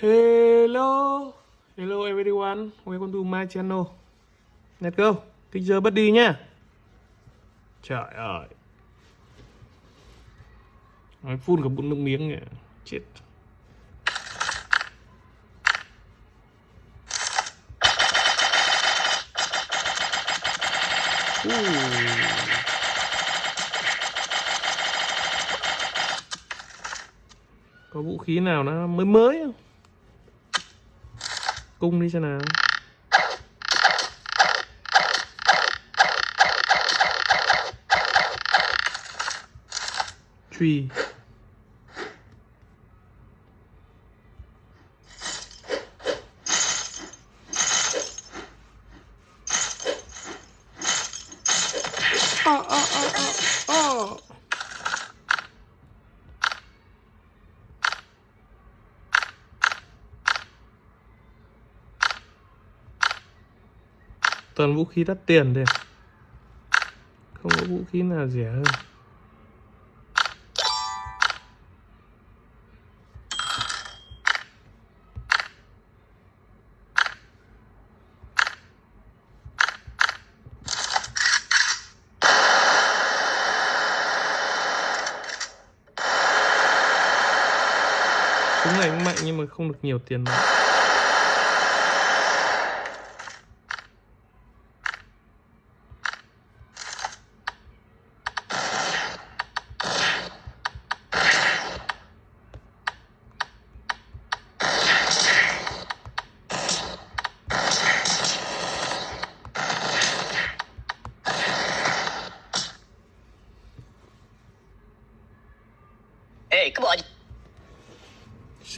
Hello, hello everyone, welcome to my channel. Let's go, kích giờ bất đi nhá. Trời ơi. Nói phun cả bụng nước miếng nhỉ, chết. Có vũ khí nào nó mới mới không? Cung đi xem nào. Truy. Oh, oh, oh, oh, oh. Toàn vũ khí đắt tiền đây. Không có vũ khí nào rẻ hơn. Súng này cũng mạnh nhưng mà không được nhiều tiền lắm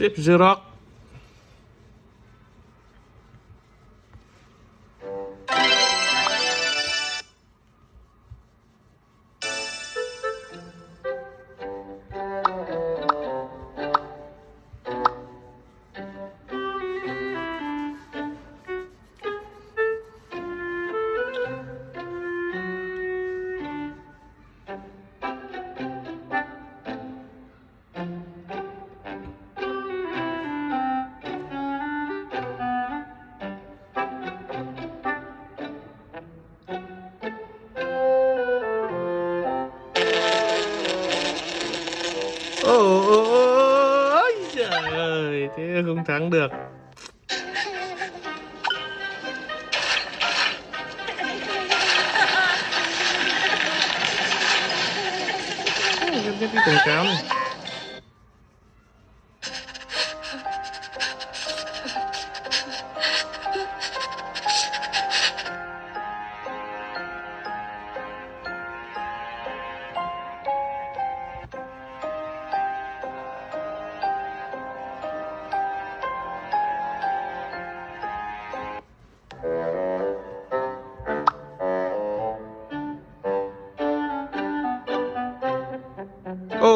شبشرق không thắng được. Cái, cái, cái quảng cáo này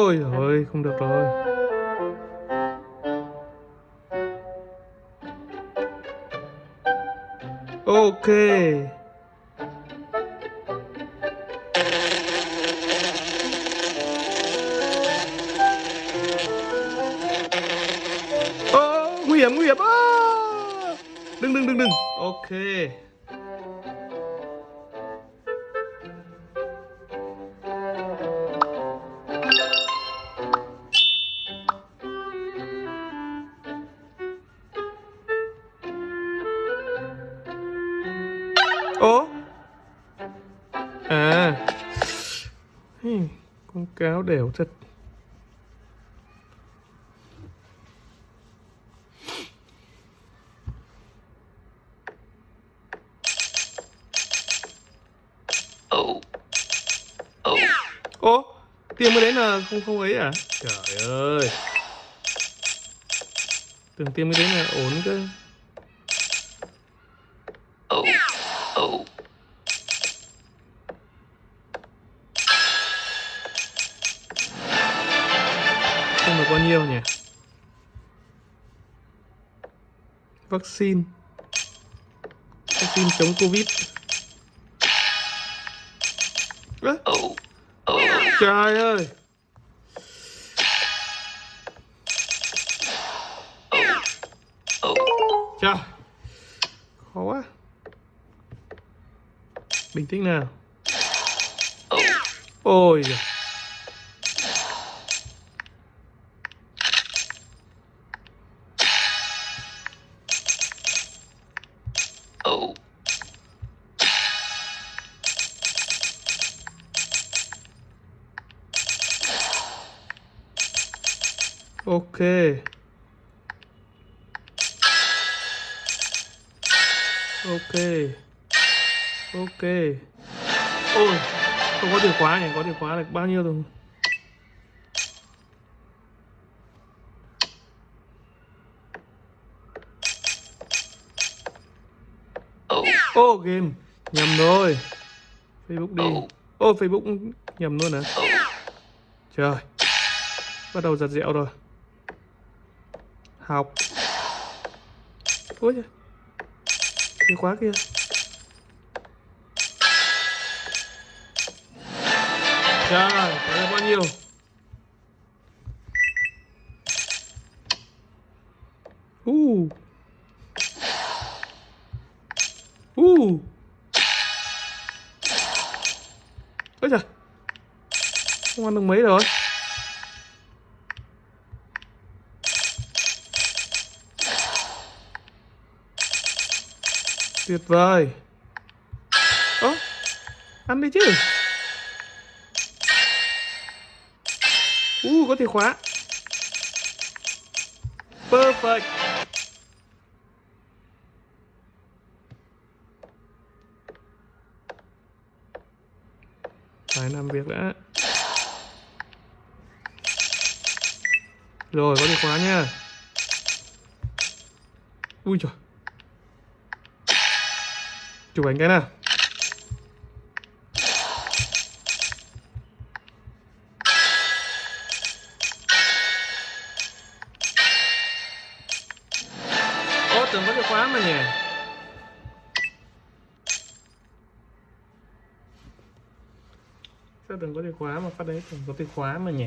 Ôi ôi, không được rồi. Ok. Ô, nguy hiểm nguy hiểm. À! Đừng đừng đừng đừng. Ok. Con đều thật Oh. Oh. Ố Tiền mới đến là không không ấy à Trời ơi Tưởng tiền mới đến là ổn cơ Vaccine Vaccine chống Covid à. Trời ơi Trời, Khó quá Bình tĩnh nào Ôi giời. Ok. Ok. Ok. Ôi, Không có từ khóa nhỉ? Có từ khóa là bao nhiêu rồi? Oh. Ô, game. Nhầm rồi. Facebook đi. Oh. Ô, Facebook nhầm luôn hả? Trời. Bắt đầu giật dẹo rồi. Học. Ui trời Chìa khóa kia. Trời Có bao nhiêu? U, Uh Ôi trời Không ăn được mấy rồi. Tuyệt vời. Ơ Ăn đi chứ? Uh có chìa khóa. Perfect. Phải làm việc đã. Rồi, có chìa khóa nha. Ui trời Chụp ảnh cái nào. Ô tưởng có cái khóa mà nhỉ. Sao tưởng có cái khóa mà phát đấy, tưởng có cái khóa mà nhỉ?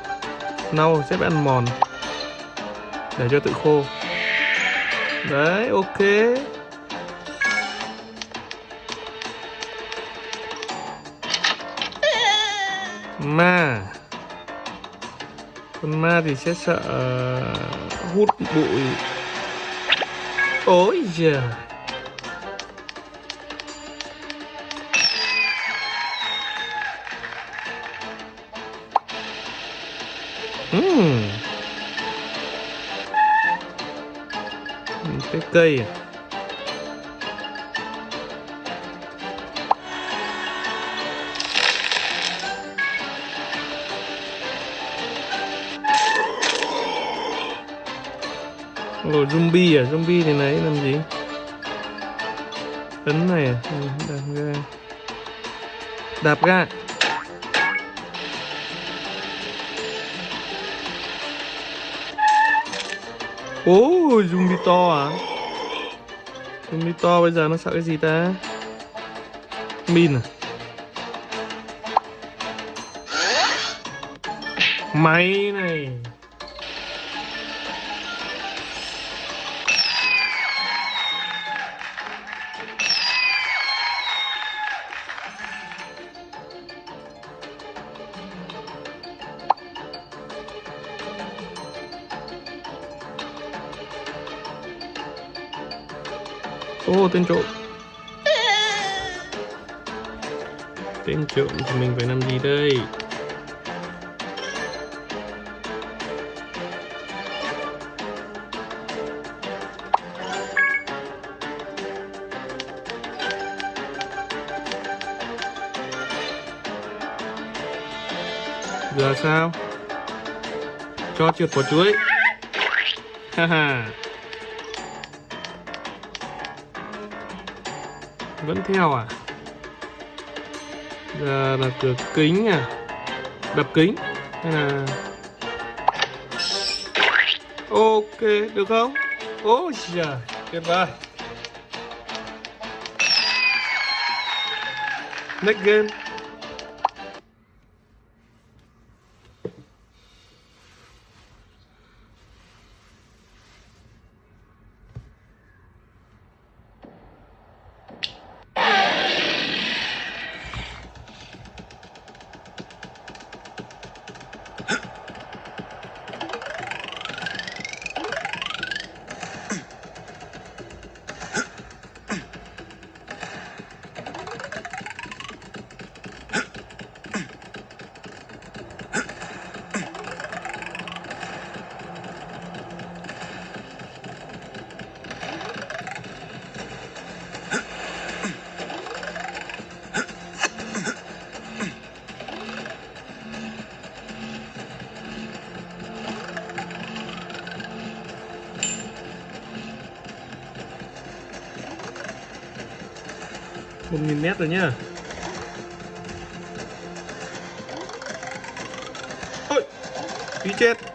nâu nâu sẽ bị ăn mòn. Để cho tự khô. Đấy, ok. Ma. Con ma thì sẽ sợ hút bụi. Ôi giời. Cái cây à Ồ, zombie à? Zombie thì nấy làm gì? Ấn này à? Ừ, đạp ga Đạp ga Ôi, zombie to à? Zombie to bây giờ nó sợ cái gì ta? Min à? Máy này ô, tên trộm. Tên trộm thì mình phải làm gì đây? Giờ sao? Cho trượt quả chuối. Ha ha. Vẫn theo à? Giờ là cửa kính à? Đập kính hay là Ok, được không? Ôi trời, tuyệt vời. Next game. Một nghìn mét rồi nhá. Ôi tí chết.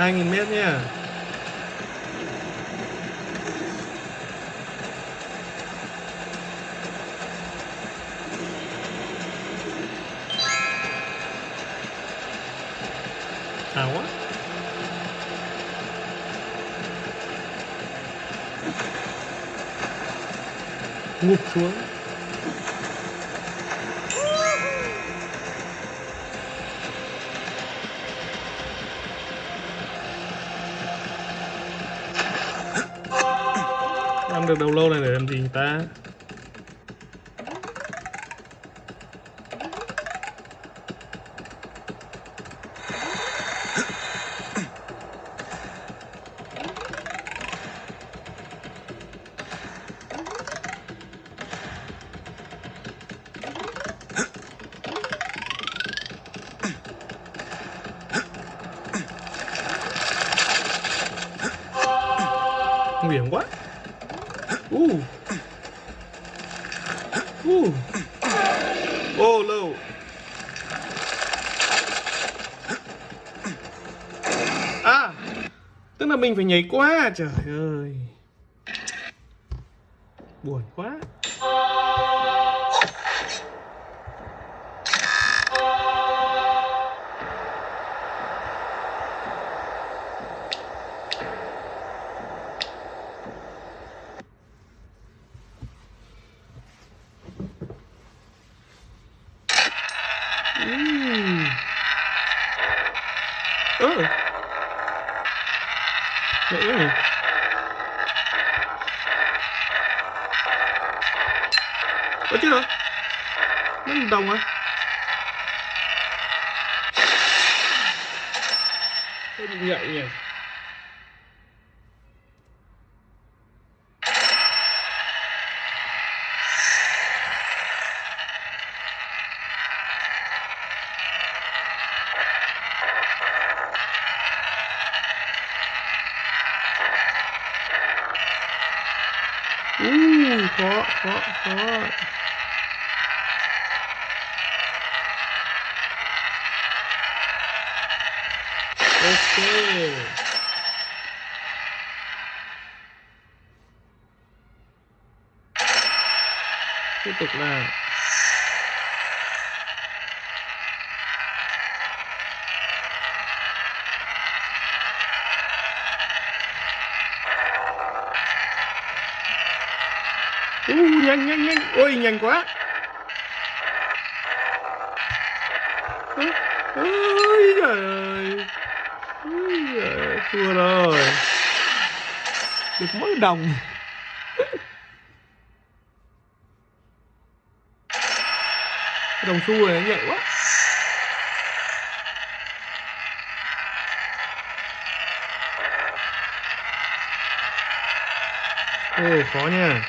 2.000 mét nhé Hào quá. Ngụp xuống. Được đầu lâu này để làm gì ta? Nguy hiểm quá. Ooh, ooh, oh no, à tức là mình phải nhảy qua trời ơi. Buồn quá Ừm. Ơ. Vậy nhỉ? Ơ chứ hả? Nó một đồng à? Hơi bị nhạy nhỉ? Uh, khó, khó, khó. Ok. Tiếp tục là Uh, nhanh nhanh nhanh. Ôi nhanh quá. Ôi trời ơi. Ôi trời ơi, thua rồi. Được mấy đồng. Đồng xu này nó nhạy quá Ồ khó nha.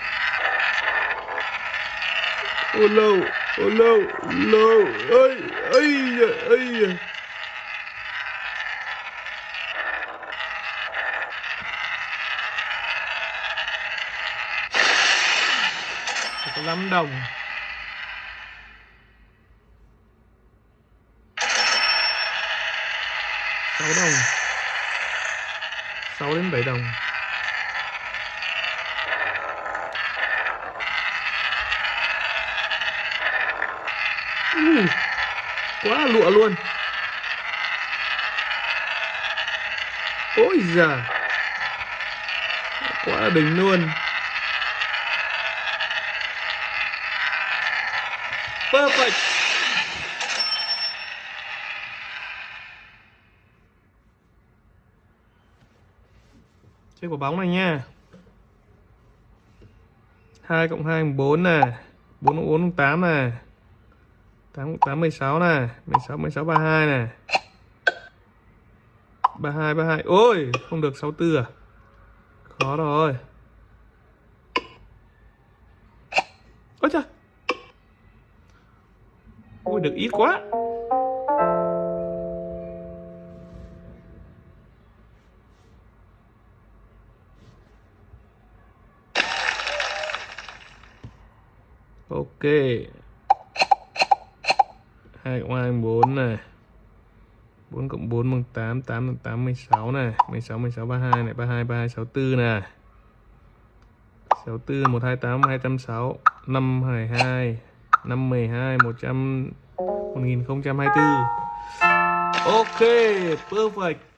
Ô lâu Ô lâu Lâu. Ơi ơi ơi da. Có 5 đồng. Sáu đồng. Sáu đến bảy đồng. Uh, quá lụa luôn. Ôi già quá là đỉnh luôn. Perfect. Chơi quả bóng này nha. 2 cộng 2 4 nè. 4 cộng 4 cộng 8 nè. 8 cộng 8 16 nè. 16 16 32 nè. 32 32 ôi, không được 64 à? Khó rồi. Ôi trời ôi, được ít quá. Ok. 2 cộng 2 4 này. 4 cộng 4 bằng 8 8 bằng 8 16 này. 16 16 32 này. 32 32 64 hai 64 128 260 5 22 5 12 100 1024 Ok, perfect.